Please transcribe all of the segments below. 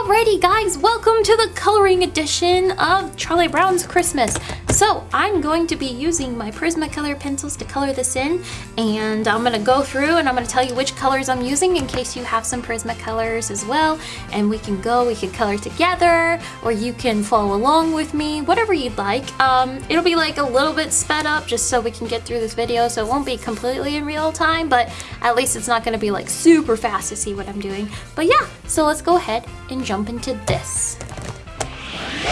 Alrighty guys, welcome to the coloring edition of Charlie Brown's Christmas. So I'm going to be using my Prismacolor pencils to color this in and I'm going to go through and I'm going to tell you which colors I'm using in case you have some Prismacolors as well and we can go, we can color together or you can follow along with me, whatever you'd like. Um, it'll be like a little bit sped up just so we can get through this video so it won't be completely in real time but at least it's not going to be like super fast to see what I'm doing. But yeah, so let's go ahead and jump into this.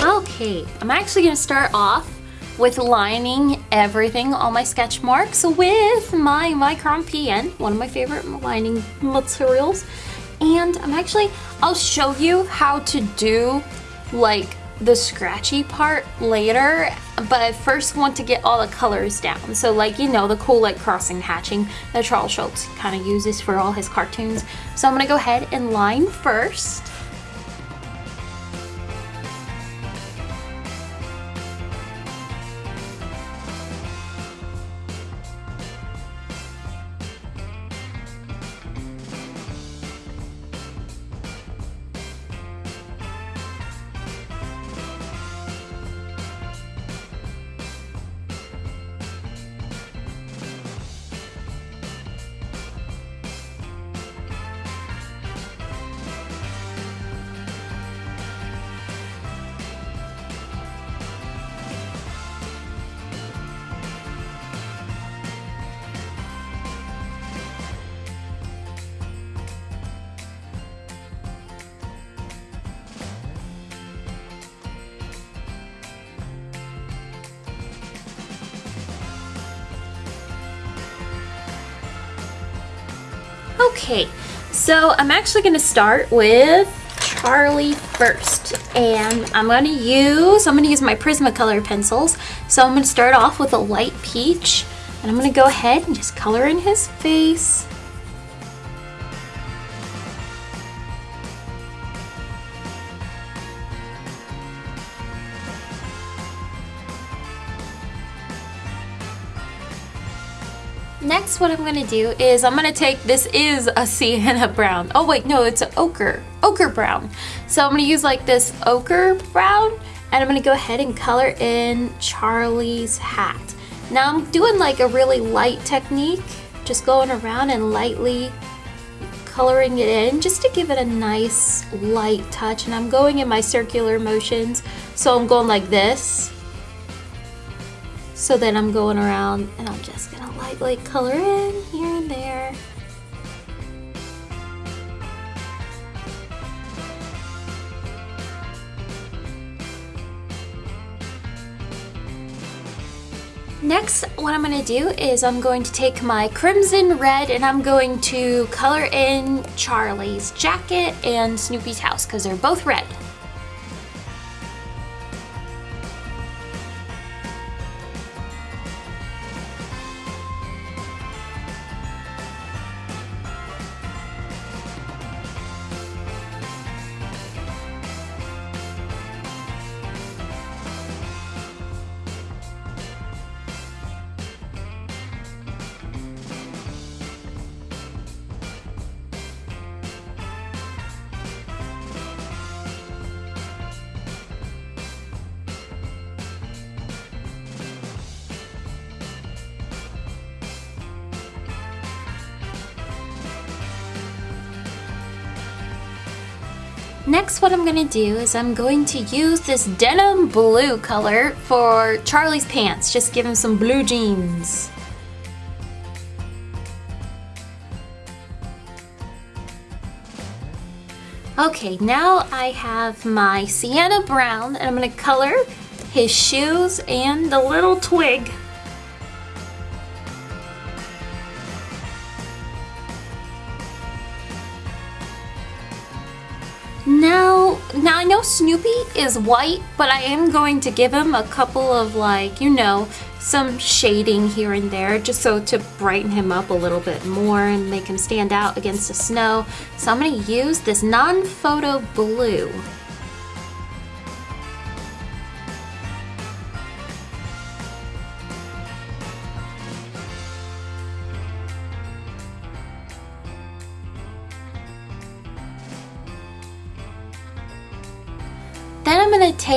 Okay, I'm actually going to start off with lining everything, all my sketch marks with my Micron PN, one of my favorite lining materials. And I'm actually, I'll show you how to do like the scratchy part later, but I first want to get all the colors down. So like, you know, the cool like crossing hatching that Charles Schulz kind of uses for all his cartoons. So I'm gonna go ahead and line first. Okay, so I'm actually going to start with Charlie first. And I'm going to use, I'm going to use my Prismacolor pencils. So I'm going to start off with a light peach. And I'm going to go ahead and just color in his face. Next, what I'm gonna do is I'm gonna take, this is a sienna brown. Oh wait, no, it's an ochre, ochre brown. So I'm gonna use like this ochre brown and I'm gonna go ahead and color in Charlie's hat. Now I'm doing like a really light technique, just going around and lightly coloring it in just to give it a nice light touch and I'm going in my circular motions so I'm going like this so then I'm going around and I'm just gonna lightly color in here and there. Next, what I'm going to do is I'm going to take my crimson red and I'm going to color in Charlie's jacket and Snoopy's house because they're both red. Next what I'm going to do is I'm going to use this denim blue color for Charlie's pants. Just give him some blue jeans. Okay, now I have my sienna brown and I'm going to color his shoes and the little twig Now, I know Snoopy is white, but I am going to give him a couple of like, you know, some shading here and there just so to brighten him up a little bit more and make him stand out against the snow. So I'm going to use this non-photo blue.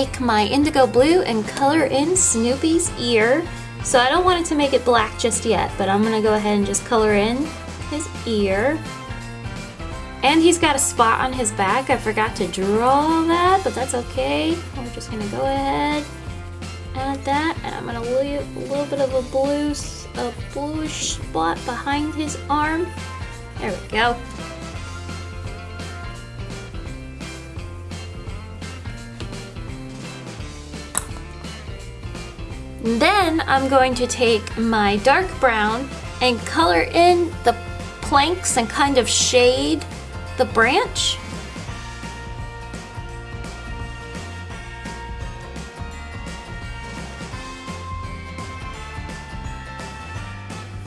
Take my indigo blue and color in Snoopy's ear. So I don't want it to make it black just yet, but I'm gonna go ahead and just color in his ear. And he's got a spot on his back. I forgot to draw that, but that's okay. We're just gonna go ahead, add that, and I'm gonna leave a little bit of a blue, a bluish spot behind his arm. There we go. Then I'm going to take my dark brown and color in the planks and kind of shade the branch.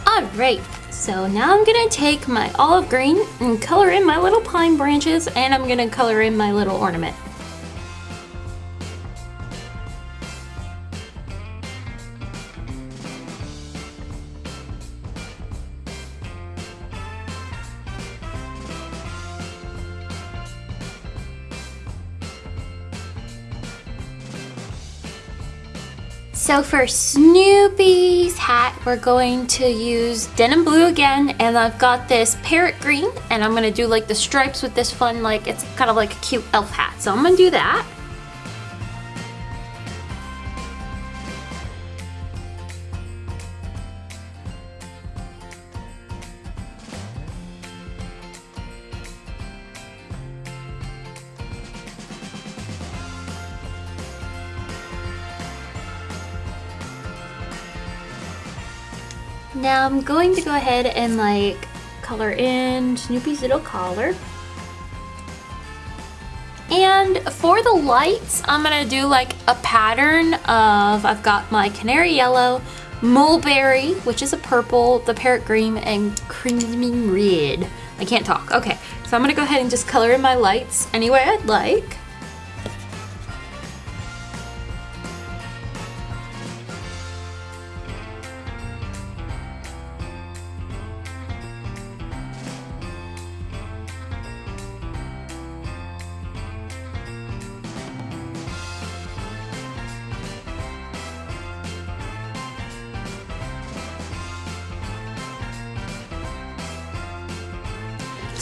Alright, so now I'm gonna take my olive green and color in my little pine branches and I'm gonna color in my little ornament. So for Snoopy's hat, we're going to use denim blue again, and I've got this parrot green, and I'm gonna do like the stripes with this fun, like it's kind of like a cute elf hat. So I'm gonna do that. Now I'm going to go ahead and like color in Snoopy's little collar. And for the lights, I'm gonna do like a pattern of, I've got my canary yellow, mulberry, which is a purple, the parrot green, and creamy red. I can't talk. Okay, so I'm gonna go ahead and just color in my lights any way I'd like.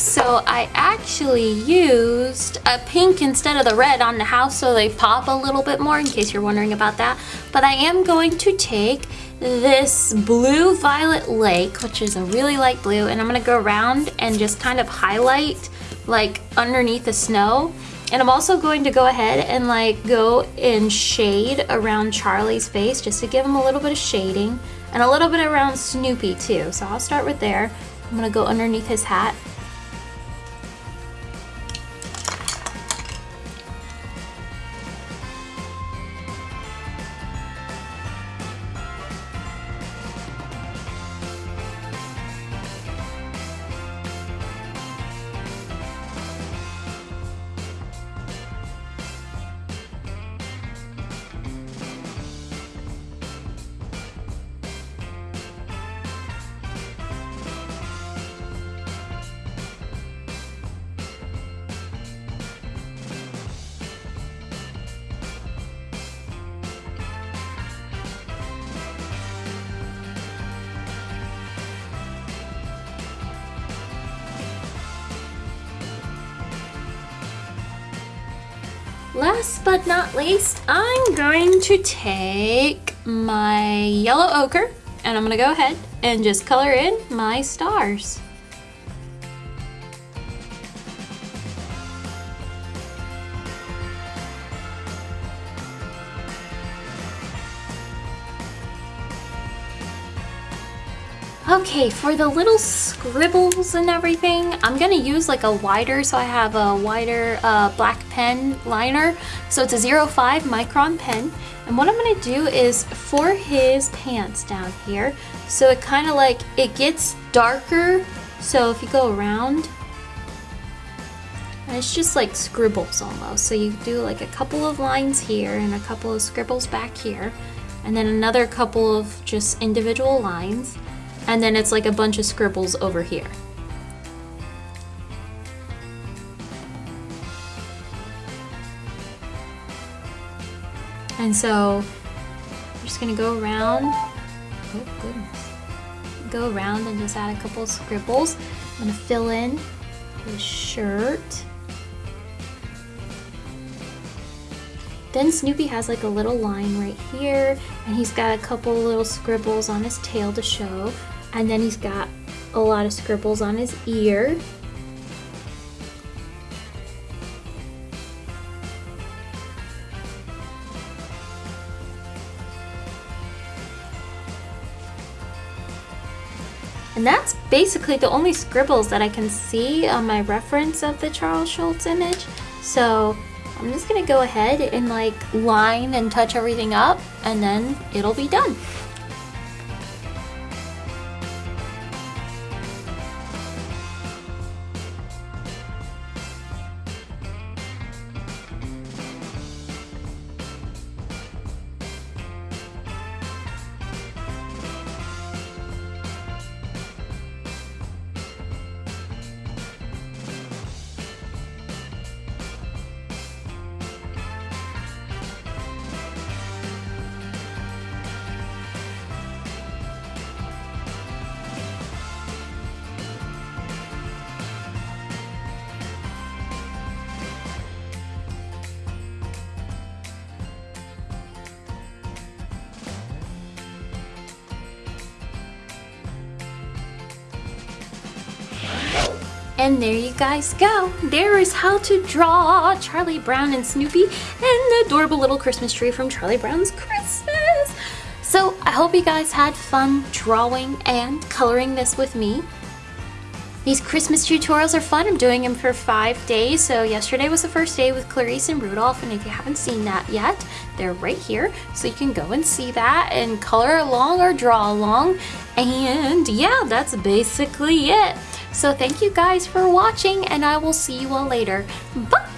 So I actually used a pink instead of the red on the house so they pop a little bit more in case you're wondering about that. But I am going to take this blue violet lake, which is a really light blue, and I'm gonna go around and just kind of highlight like underneath the snow. And I'm also going to go ahead and like go in shade around Charlie's face just to give him a little bit of shading and a little bit around Snoopy too. So I'll start with there. I'm gonna go underneath his hat Last but not least, I'm going to take my yellow ochre and I'm gonna go ahead and just color in my stars. Okay, for the little scribbles and everything, I'm gonna use like a wider, so I have a wider uh, black pen liner. So it's a 05 micron pen. And what I'm gonna do is for his pants down here, so it kind of like, it gets darker. So if you go around, and it's just like scribbles almost. So you do like a couple of lines here and a couple of scribbles back here, and then another couple of just individual lines and then it's like a bunch of scribbles over here. And so I'm just gonna go around. Oh goodness. Go around and just add a couple scribbles. I'm gonna fill in his shirt. Then Snoopy has like a little line right here, and he's got a couple little scribbles on his tail to show, and then he's got a lot of scribbles on his ear. And that's basically the only scribbles that I can see on my reference of the Charles Schulz image. So I'm just gonna go ahead and like line and touch everything up and then it'll be done. And there you guys go. There is how to draw Charlie Brown and Snoopy and the adorable little Christmas tree from Charlie Brown's Christmas. So I hope you guys had fun drawing and coloring this with me. These Christmas tutorials are fun. I'm doing them for five days. So yesterday was the first day with Clarice and Rudolph. And if you haven't seen that yet, they're right here. So you can go and see that and color along or draw along. And yeah, that's basically it. So thank you guys for watching and I will see you all later. Bye!